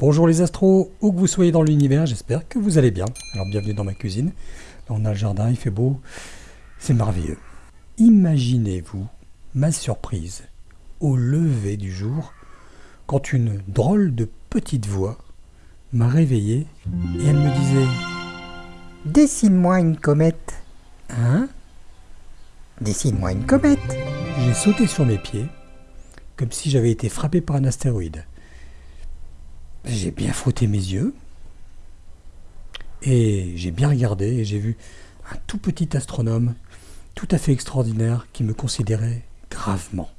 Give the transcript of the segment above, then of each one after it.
Bonjour les astros, où que vous soyez dans l'univers, j'espère que vous allez bien. Alors bienvenue dans ma cuisine. On a le jardin, il fait beau, c'est merveilleux. Imaginez-vous ma surprise au lever du jour quand une drôle de petite voix m'a réveillé et elle me disait Dessine-moi une comète. Hein? Dessine-moi une comète. J'ai sauté sur mes pieds comme si j'avais été frappé par un astéroïde. J'ai bien frotté mes yeux et j'ai bien regardé et j'ai vu un tout petit astronome tout à fait extraordinaire qui me considérait gravement.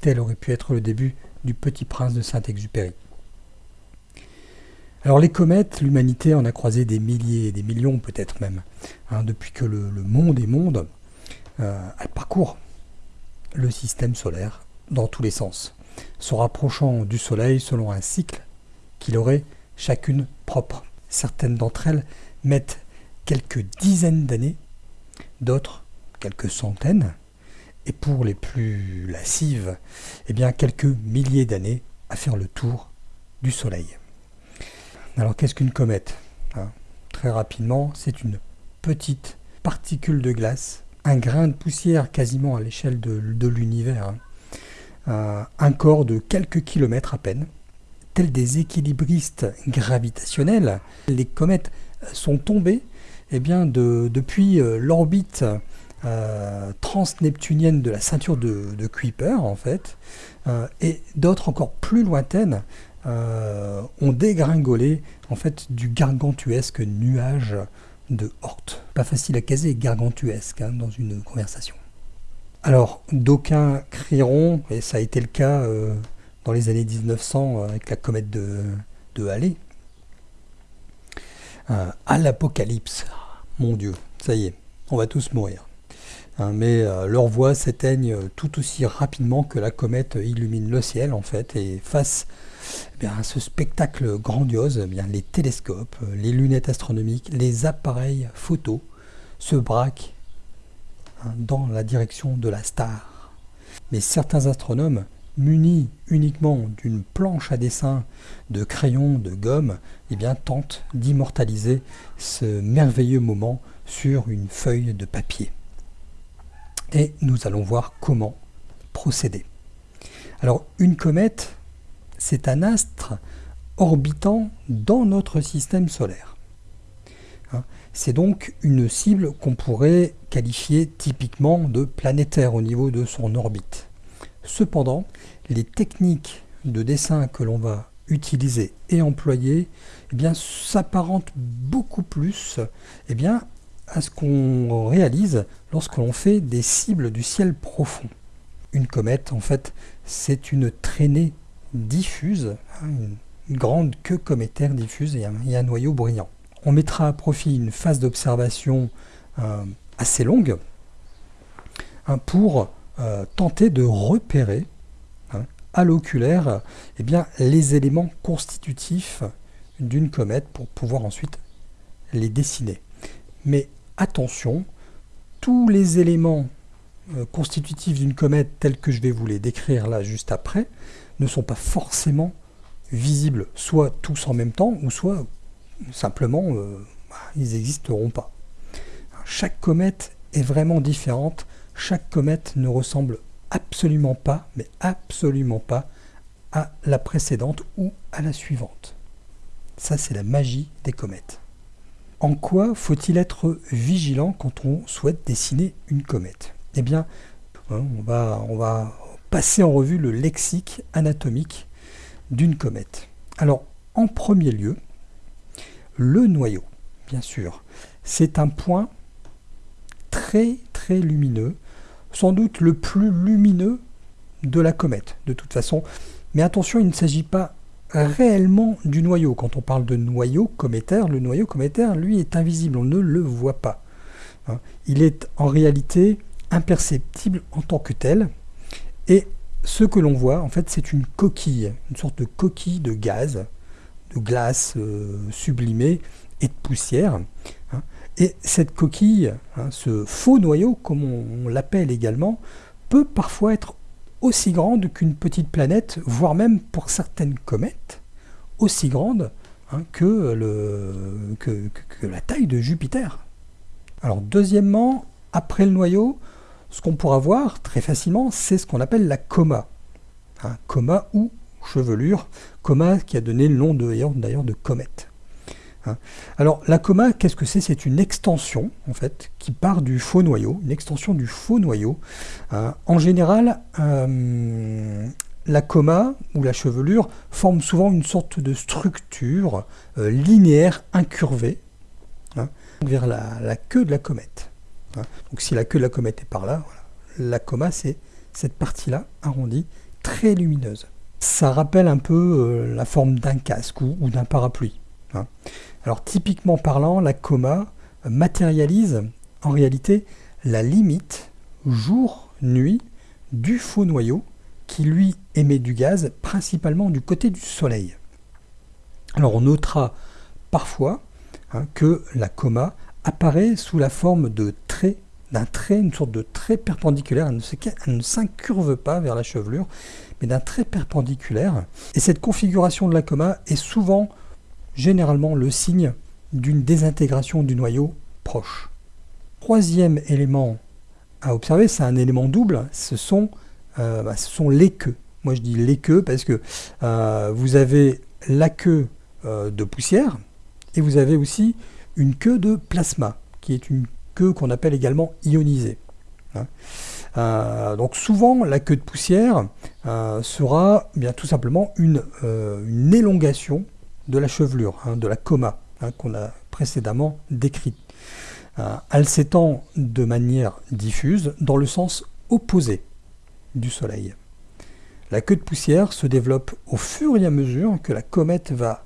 Tel aurait pu être le début du petit prince de Saint-Exupéry. Alors les comètes, l'humanité en a croisé des milliers, des millions peut-être même. Hein, depuis que le, monde est monde, euh, elle parcourt le système solaire dans tous les sens se rapprochant du Soleil selon un cycle qu'il aurait chacune propre. Certaines d'entre elles mettent quelques dizaines d'années, d'autres quelques centaines, et pour les plus lascives, eh bien quelques milliers d'années à faire le tour du Soleil. Alors qu'est-ce qu'une comète? Hein Très rapidement, c'est une petite particule de glace, un grain de poussière quasiment à l'échelle de, l'univers, hein. Euh, un corps de quelques kilomètres à peine. Tels des équilibristes gravitationnels, les comètes sont tombées eh depuis euh, l'orbite euh, transneptunienne de la ceinture de, Kuiper, en fait, et d'autres encore plus lointaines ont dégringolé en fait, du gargantuesque nuage de Horte. Pas facile à caser, gargantuesque, hein, dans une conversation. Alors, d'aucuns crieront, et ça a été le cas euh, dans les années 1900 euh, avec la comète de, Halley, euh, à l'apocalypse. Mon Dieu, ça y est, on va tous mourir. Hein, mais leurs voix s'éteignent tout aussi rapidement que la comète illumine le ciel, en fait, et face eh à ce spectacle grandiose, eh bien, les télescopes, les lunettes astronomiques, les appareils photos se braquent dans la direction de la star. Mais certains astronomes, munis uniquement d'une planche à dessin, de crayons, de gomme, eh bien, tentent d'immortaliser ce merveilleux moment sur une feuille de papier. Et nous allons voir comment procéder. Alors, une comète, c'est un astre orbitant dans notre système solaire. Hein, c'est donc une cible qu'on pourrait qualifier typiquement de planétaire au niveau de son orbite. Cependant, les techniques de dessin que l'on va utiliser et employer eh s'apparentent beaucoup plus eh à ce qu'on réalise lorsque l'on fait des cibles du ciel profond. Une comète, en fait, c'est une traînée diffuse, hein, une grande queue cométaire diffuse et un noyau brillant on mettra à profit une phase d'observation euh, assez longue hein, pour euh, tenter de repérer hein, à l'oculaire eh les éléments constitutifs d'une comète pour pouvoir ensuite les dessiner. Mais attention, tous les éléments euh, constitutifs d'une comète tels que je vais vous les décrire là juste après ne sont pas forcément visibles, soit tous en même temps, ou soit simplement, euh, bah, ils n'existeront pas. Chaque comète est vraiment différente, chaque comète ne ressemble absolument pas, mais absolument pas, à la précédente ou à la suivante. Ça, c'est la magie des comètes. En quoi faut-il être vigilant quand on souhaite dessiner une comète? Eh bien, hein, on va, on va passer en revue le lexique anatomique d'une comète. Alors, en premier lieu, le noyau, bien sûr, c'est un point très très lumineux, sans doute le plus lumineux de la comète, de toute façon. Mais attention, il ne s'agit pas réellement du noyau. Quand on parle de noyau cométaire, le noyau cométaire, lui, est invisible, on ne le voit pas. Hein. Il est en réalité imperceptible en tant que tel. Et ce que l'on voit, en fait, c'est une coquille, une sorte de coquille de gaz, de glace euh, sublimée et de poussière. Hein. Et cette coquille, hein, ce faux noyau, comme on, l'appelle également, peut parfois être aussi grande qu'une petite planète, voire même pour certaines comètes, aussi grande hein, que, la taille de Jupiter. Alors deuxièmement, après le noyau, ce qu'on pourra voir très facilement, c'est ce qu'on appelle la coma. Coma ou chevelure, coma qui a donné le nom d'ailleurs de comète. Hein. Alors la coma, qu'est-ce que c'est? C'est une extension en fait qui part du faux noyau, une extension du faux noyau. Hein. En général, euh, la coma ou la chevelure forme souvent une sorte de structure euh, linéaire incurvée vers la, queue de la comète. Donc si la queue de la comète est par là, la coma c'est cette partie-là arrondie, très lumineuse. Ça rappelle un peu euh, la forme d'un casque ou, d'un parapluie. Hein. Alors typiquement parlant, la coma matérialise en réalité la limite jour-nuit du faux noyau qui lui émet du gaz principalement du côté du soleil. Alors on notera parfois hein, que la coma apparaît sous la forme de d'un trait, une sorte de trait perpendiculaire. Elle ne s'incurve pas vers la chevelure, mais d'un trait perpendiculaire. Et cette configuration de la coma est souvent, généralement, le signe d'une désintégration du noyau proche. Troisième élément à observer, c'est un élément double, ce sont, euh, bah, les queues. Moi je dis les queues parce que euh, vous avez la queue euh, de poussière et vous avez aussi une queue de plasma, qui est une qu'on appelle également ionisée. Hein. Euh, donc souvent, la queue de poussière euh, sera bien tout simplement une, euh, une, élongation de la chevelure, hein, de la coma, hein, qu'on a précédemment décrite. elle s'étend de manière diffuse dans le sens opposé du Soleil. La queue de poussière se développe au fur et à mesure que la comète va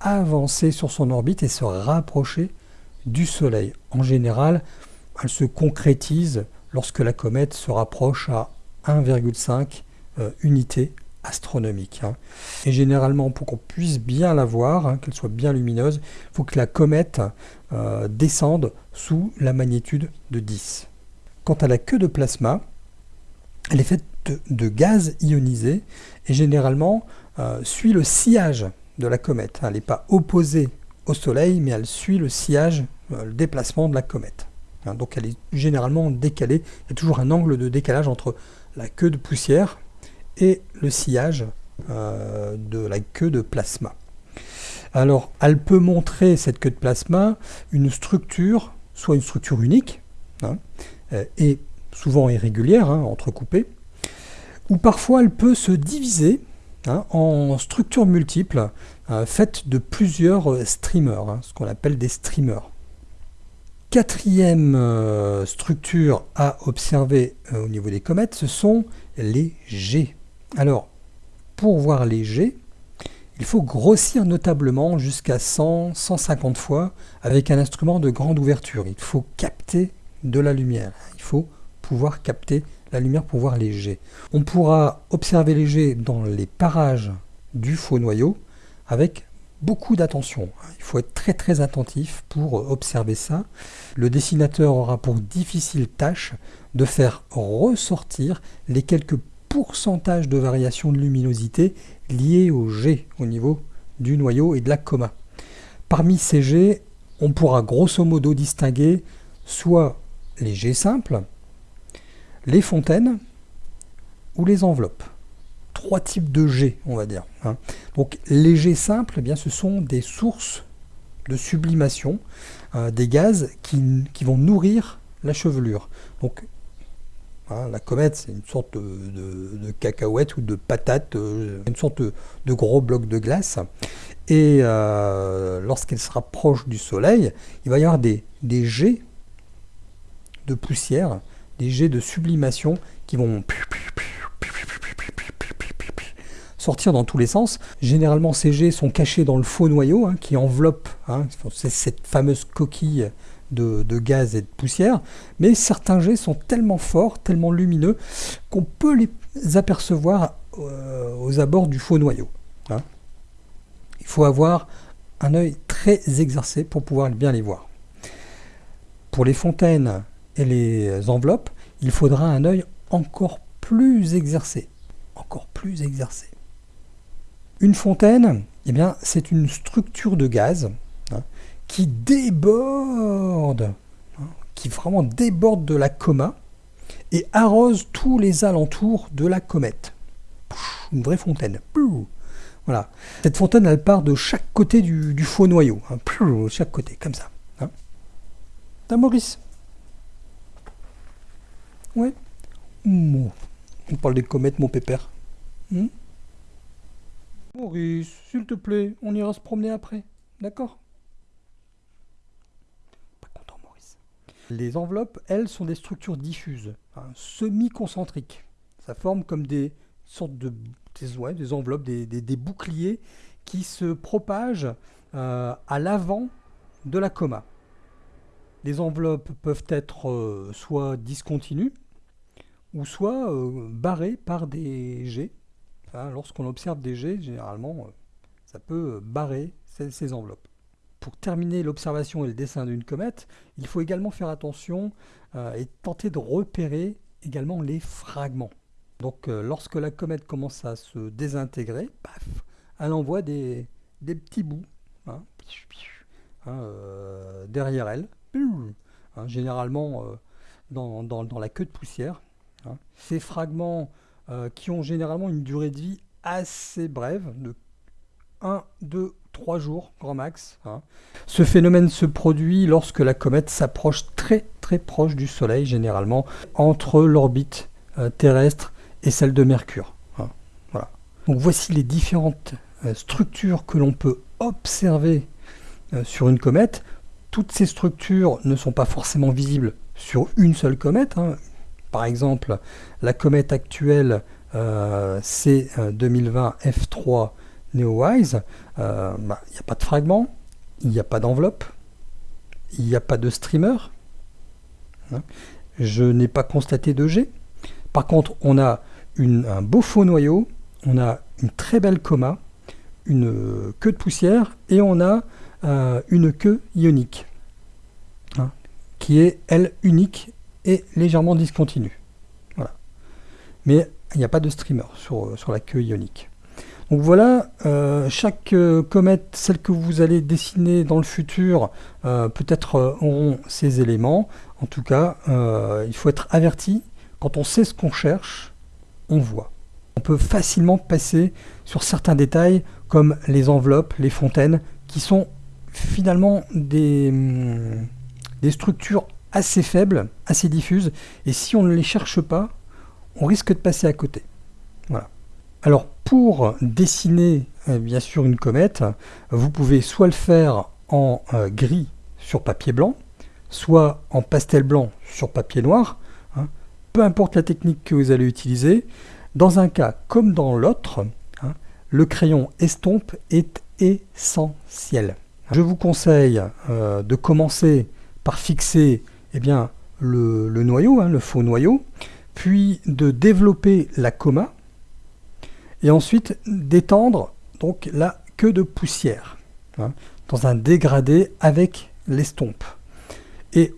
avancer sur son orbite et se rapprocher du Soleil. En général, elle se concrétise lorsque la comète se rapproche à 1,5 euh, unités astronomiques. Hein. Et généralement, pour qu'on puisse bien la voir, hein, qu'elle soit bien lumineuse, il faut que la comète euh, descende sous la magnitude de 10. Quant à la queue de plasma, elle est faite de, gaz ionisé et généralement euh, suit le sillage de la comète. Elle n'est pas opposée au Soleil, mais elle suit le sillage, euh, le déplacement de la comète. Hein, donc elle est généralement décalée. Il y a toujours un angle de décalage entre la queue de poussière et le sillage euh, de la queue de plasma. Alors, elle peut montrer, cette queue de plasma, une structure, soit une structure unique, hein, euh, et souvent irrégulière, hein, entrecoupée, ou parfois elle peut se diviser en structure multiple euh, faite de plusieurs euh, streamers, hein, ce qu'on appelle des streamers. Quatrième euh, structure à observer au niveau des comètes, ce sont les G. Alors, pour voir les G, il faut grossir notablement jusqu'à 100-150 fois avec un instrument de grande ouverture. Il faut capter de la lumière. Il faut pouvoir capter la lumière pour voir les jets. On pourra observer les jets dans les parages du faux noyau avec beaucoup d'attention. Il faut être très très attentif pour observer ça. Le dessinateur aura pour difficile tâche de faire ressortir les quelques pourcentages de variation de luminosité liés aux jets au niveau du noyau et de la coma. Parmi ces jets, on pourra grosso modo distinguer soit les jets simples, les fontaines ou les enveloppes. Trois types de jets, on va dire. Hein. Donc les jets simples, eh bien, ce sont des sources de sublimation euh, des gaz qui, vont nourrir la chevelure. Donc hein, la comète, c'est une sorte de, cacahuète ou de patate, euh, une sorte de, gros bloc de glace. Et euh, lorsqu'elle se rapproche du soleil, il va y avoir des, des jets de poussière des jets de sublimation qui vont sortir dans tous les sens. Généralement, ces jets sont cachés dans le faux noyau hein, qui enveloppe hein, cette fameuse coquille de, gaz et de poussière. Mais certains jets sont tellement forts, tellement lumineux, qu'on peut les apercevoir euh, aux abords du faux noyau. Hein. Il faut avoir un œil très exercé pour pouvoir bien les voir. Pour les fontaines et les enveloppes, il faudra un œil encore plus exercé. Encore plus exercé. Une fontaine eh bien, c'est une structure de gaz hein, qui déborde, hein, qui vraiment déborde de la coma et arrose tous les alentours de la comète. Une vraie fontaine. Voilà. Cette fontaine, elle part de chaque côté du, faux noyau. Hein. Chaque côté, comme ça. T'as Maurice? Ouais. On parle des comètes, mon pépère. Hmm? Maurice, s'il te plaît, on ira se promener après. D'accord? Pas content, Maurice. Les enveloppes, elles, sont des structures diffuses, semi-concentriques. Ça forme comme des sortes de des, des enveloppes, des, boucliers qui se propagent euh, à l'avant de la coma. Les enveloppes peuvent être euh, soit discontinues ou soit euh, barrées par des jets Lorsqu'on observe des jets, généralement, euh, ça peut barrer ces, enveloppes. Pour terminer l'observation et le dessin d'une comète, il faut également faire attention euh, et tenter de repérer également les fragments. Donc euh, lorsque la comète commence à se désintégrer, paf, elle envoie des, petits bouts hein, hein, derrière elle, hein, généralement dans, la queue de poussière. Ces fragments euh, qui ont généralement une durée de vie assez brève, de 1, 2, 3 jours, grand max. Hein. Ce phénomène se produit lorsque la comète s'approche très très proche du Soleil, généralement entre l'orbite euh, terrestre et celle de Mercure. Hein. Voilà. Donc voici les différentes euh, structures que l'on peut observer sur une comète. Toutes ces structures ne sont pas forcément visibles sur une seule comète. Hein. Par exemple, la comète actuelle euh, c'est 2020 F3 NeoWise. Il n'y a pas de fragment, il n'y a pas d'enveloppe, il n'y a pas de streamer. Hein. Je n'ai pas constaté de G. Par contre, on a un beau faux noyau, on a une très belle coma, une queue de poussière et on a euh, une queue ionique hein, qui est, elle, unique légèrement discontinue. Voilà. Mais il n'y a pas de streamer sur, sur la queue ionique. Donc voilà, euh, chaque euh, comète, celle que vous allez dessiner dans le futur, euh, peut-être auront ces éléments. En tout cas, il faut être averti, quand on sait ce qu'on cherche, on voit. On peut facilement passer sur certains détails, comme les enveloppes, les fontaines, qui sont finalement des, hum, des structures assez faibles, assez diffuses, et si on ne les cherche pas, on risque de passer à côté. Voilà. Alors pour dessiner euh, bien sûr une comète, vous pouvez soit le faire en euh, gris sur papier blanc, soit en pastel blanc sur papier noir, hein. peu importe la technique que vous allez utiliser. Dans un cas comme dans l'autre, hein, le crayon estompe est essentiel. Je vous conseille euh, de commencer par fixer eh bien, le, noyau, hein, le faux noyau, puis de développer la coma, et ensuite d'étendre donc la queue de poussière hein, dans un dégradé avec l'estompe. Et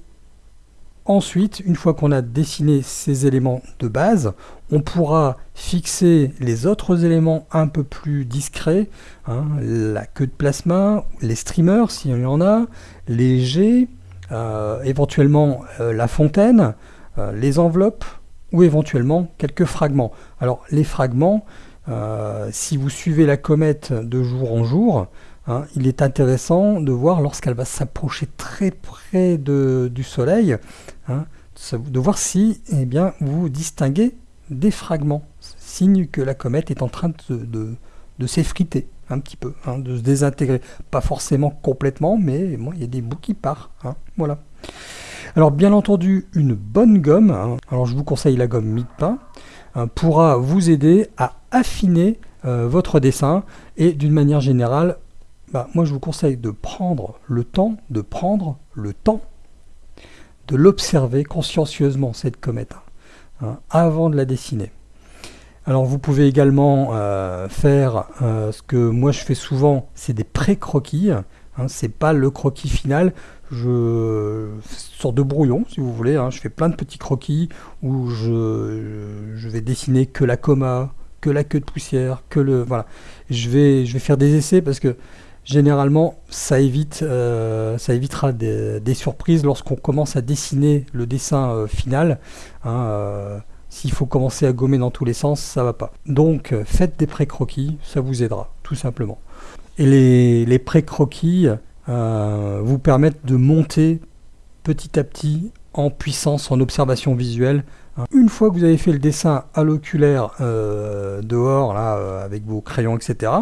ensuite, une fois qu'on a dessiné ces éléments de base, on pourra fixer les autres éléments un peu plus discrets, hein, la queue de plasma, les streamers s'il y en a, les jets, éventuellement euh, la fontaine, euh, les enveloppes, ou éventuellement quelques fragments. Alors les fragments, euh, si vous suivez la comète de jour en jour, hein, il est intéressant de voir lorsqu'elle va s'approcher très près de, du Soleil, hein, de voir si eh bien, vous distinguez des fragments, signe que la comète est en train de, de, s'effriter un petit peu, hein, de se désintégrer. Pas forcément complètement, mais bon, il y a des bouts qui partent. voilà. Alors bien entendu, une bonne gomme, hein. alors je vous conseille la gomme mie-de-pain, hein, pourra vous aider à affiner euh, votre dessin et d'une manière générale, bah, moi je vous conseille de prendre le temps, de prendre le temps de l'observer consciencieusement cette comète hein, avant de la dessiner. Alors vous pouvez également euh, faire euh, ce que moi je fais souvent, c'est des pré-croquis. Hein, c'est pas le croquis final, je sors de brouillon si vous voulez, hein. je fais plein de petits croquis où je, vais dessiner que la coma, que la queue de poussière, que le... Voilà. Je vais, faire des essais parce que généralement, ça, évite, euh, ça évitera des, surprises lorsqu'on commence à dessiner le dessin final. Hein, s'il faut commencer à gommer dans tous les sens, ça va pas. Donc, faites des pré-croquis, ça vous aidera, tout simplement. Et les, les pré-croquis vous permettent de monter petit à petit en puissance, en observation visuelle. Une fois que vous avez fait le dessin à l'oculaire euh, dehors, là, euh, avec vos crayons, etc.,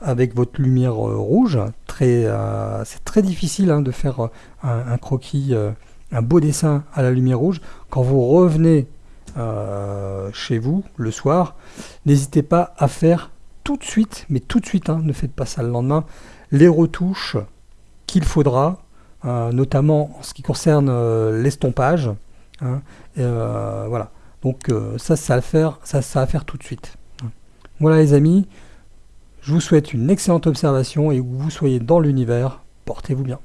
avec votre lumière euh, rouge, c'est très difficile hein, de faire un, croquis, un beau dessin à la lumière rouge. Quand vous revenez chez vous le soir, n'hésitez pas à faire tout de suite, mais tout de suite, hein, ne faites pas ça le lendemain, les retouches qu'il faudra euh, notamment en ce qui concerne euh, l'estompage. Hein, euh, voilà. Donc ça, ça va faire, ça, ça va faire tout de suite. Voilà les amis, je vous souhaite une excellente observation et que vous soyez dans l'univers. Portez-vous bien.